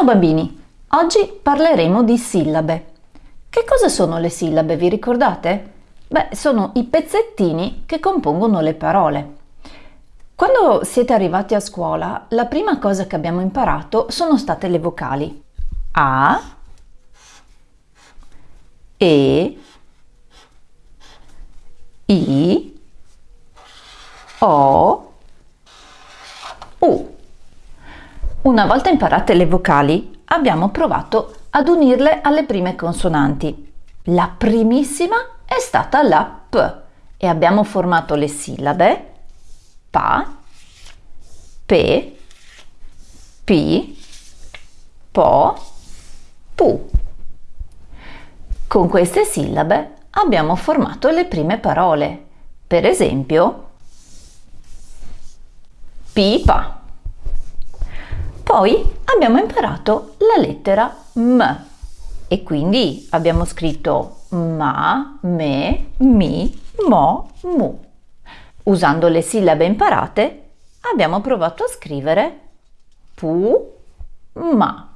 Ciao bambini, oggi parleremo di sillabe. Che cosa sono le sillabe, vi ricordate? Beh, sono i pezzettini che compongono le parole. Quando siete arrivati a scuola, la prima cosa che abbiamo imparato sono state le vocali. A, E, I, O, U. Una volta imparate le vocali, abbiamo provato ad unirle alle prime consonanti. La primissima è stata la P e abbiamo formato le sillabe pa, pe, pi, po, pu. Con queste sillabe abbiamo formato le prime parole. Per esempio, pipa. Poi abbiamo imparato la lettera M e quindi abbiamo scritto ma, me, mi, mo, mu. Usando le sillabe imparate abbiamo provato a scrivere pu, ma.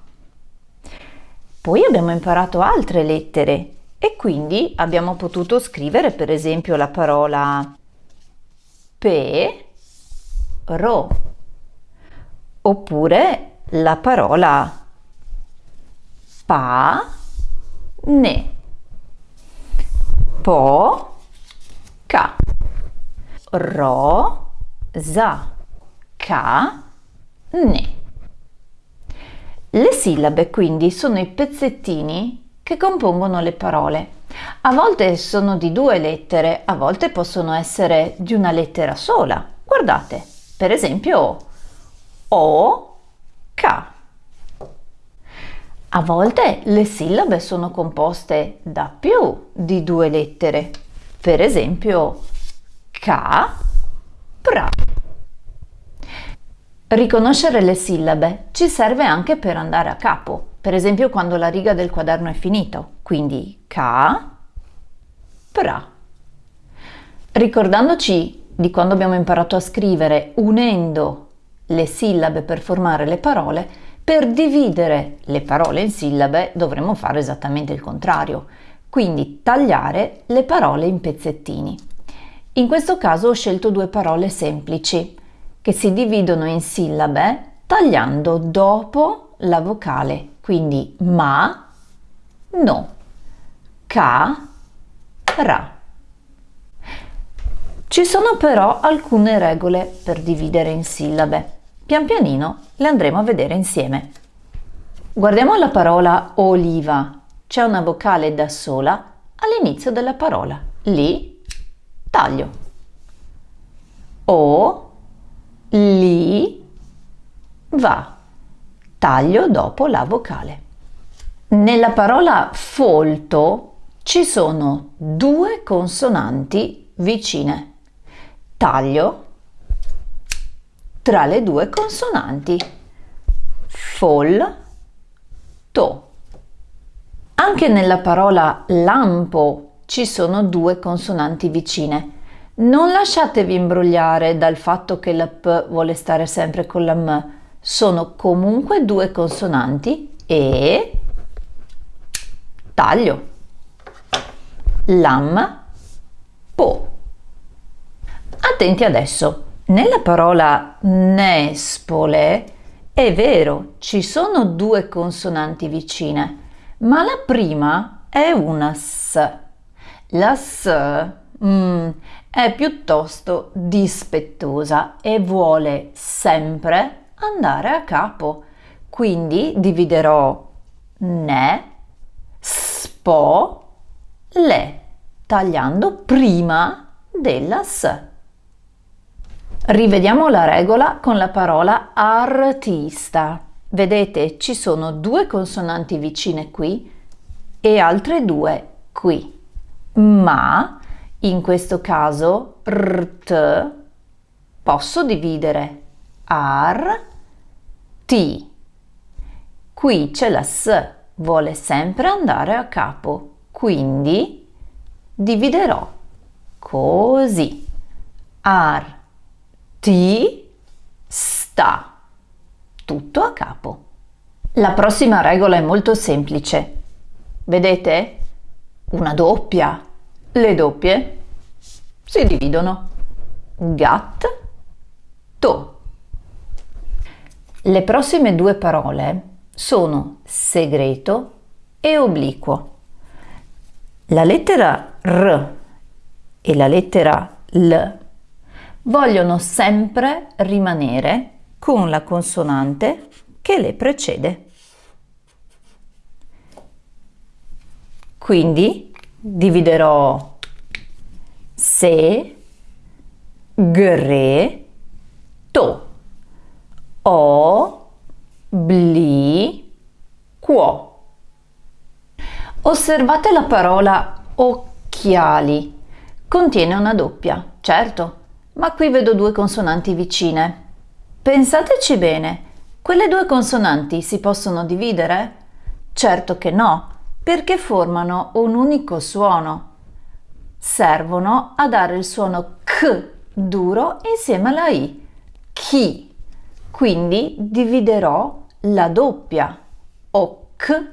Poi abbiamo imparato altre lettere e quindi abbiamo potuto scrivere per esempio la parola pe, ro oppure la parola pa, ne, po, ca, ro, za, ca, ne. Le sillabe quindi sono i pezzettini che compongono le parole. A volte sono di due lettere, a volte possono essere di una lettera sola. Guardate, per esempio o, K. A volte le sillabe sono composte da più di due lettere, per esempio K, pra. Riconoscere le sillabe ci serve anche per andare a capo, per esempio quando la riga del quaderno è finito, quindi K, pra. Ricordandoci di quando abbiamo imparato a scrivere unendo le sillabe per formare le parole, per dividere le parole in sillabe dovremmo fare esattamente il contrario, quindi tagliare le parole in pezzettini. In questo caso ho scelto due parole semplici che si dividono in sillabe tagliando dopo la vocale, quindi ma, no, ca, ra. Ci sono però alcune regole per dividere in sillabe. Pian pianino le andremo a vedere insieme. Guardiamo la parola oliva. C'è una vocale da sola all'inizio della parola. Li, taglio. O, li, va. Taglio dopo la vocale. Nella parola folto ci sono due consonanti vicine taglio tra le due consonanti fol, to. Anche nella parola lampo ci sono due consonanti vicine. Non lasciatevi imbrogliare dal fatto che la P vuole stare sempre con la M. Sono comunque due consonanti e taglio. Lam, po. Attenti adesso, nella parola nespole è vero, ci sono due consonanti vicine, ma la prima è una S. La S mm, è piuttosto dispettosa e vuole sempre andare a capo. Quindi dividerò ne, spo, le, tagliando prima della S. Rivediamo la regola con la parola artista. Vedete, ci sono due consonanti vicine qui e altre due qui. Ma in questo caso rt posso dividere ar ti. Qui c'è la s, vuole sempre andare a capo, quindi dividerò così. Ar ti sta. Tutto a capo. La prossima regola è molto semplice. Vedete? Una doppia. Le doppie si dividono. Gat, to. Le prossime due parole sono segreto e obliquo. La lettera R e la lettera L vogliono sempre rimanere con la consonante che le precede. Quindi dividerò se, gre, to, o, bli, quo. Osservate la parola occhiali. Contiene una doppia, certo, ma qui vedo due consonanti vicine. Pensateci bene, quelle due consonanti si possono dividere? Certo che no, perché formano un unico suono. Servono a dare il suono K duro insieme alla I, chi. Quindi dividerò la doppia, o K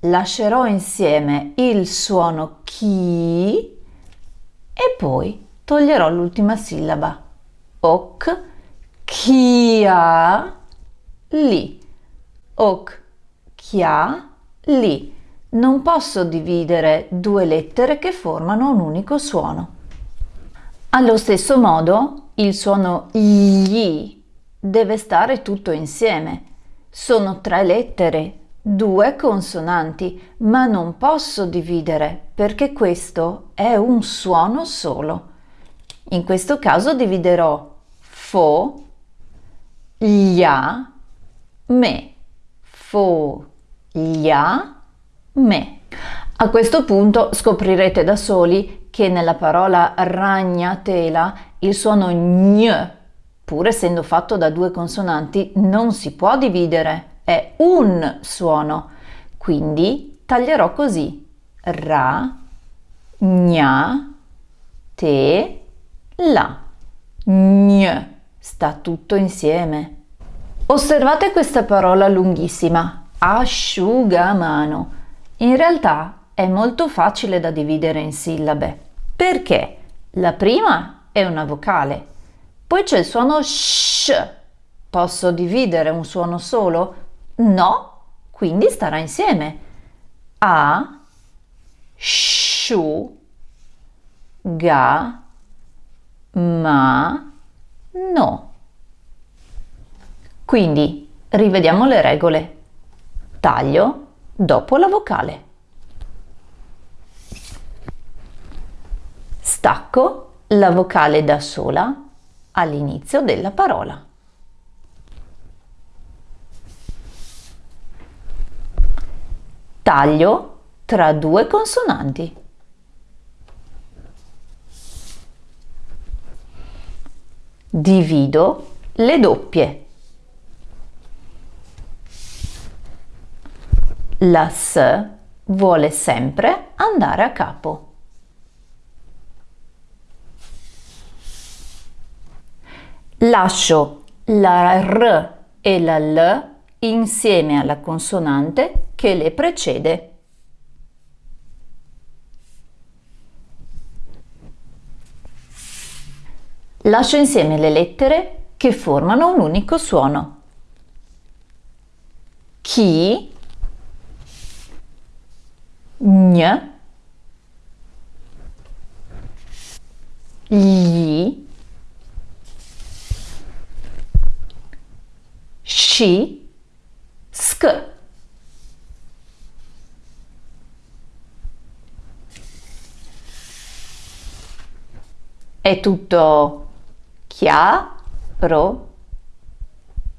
lascerò insieme il suono chi e poi toglierò l'ultima sillaba. Ok, chia, li. Ok, chia, li. Non posso dividere due lettere che formano un unico suono. Allo stesso modo, il suono gli deve stare tutto insieme. Sono tre lettere due consonanti, ma non posso dividere perché questo è un suono solo. In questo caso dividerò fo, glia, me, fo, glia, me. A questo punto scoprirete da soli che nella parola ragnatela il suono gn, pur essendo fatto da due consonanti, non si può dividere. È un suono, quindi taglierò così. Ra, gna, te, la. Gn, sta tutto insieme. Osservate questa parola lunghissima, asciugamano. In realtà è molto facile da dividere in sillabe. Perché? La prima è una vocale, poi c'è il suono sh. Posso dividere un suono solo? No, quindi starà insieme. A, sciu, ga, ma, no. Quindi rivediamo le regole. Taglio dopo la vocale. Stacco la vocale da sola all'inizio della parola. taglio tra due consonanti. Divido le doppie. La S vuole sempre andare a capo. Lascio la R e la L insieme alla consonante che le precede. Lascio insieme le lettere che formano un unico suono. Chi, gn, gli, sci, sk. È tutto क्या रो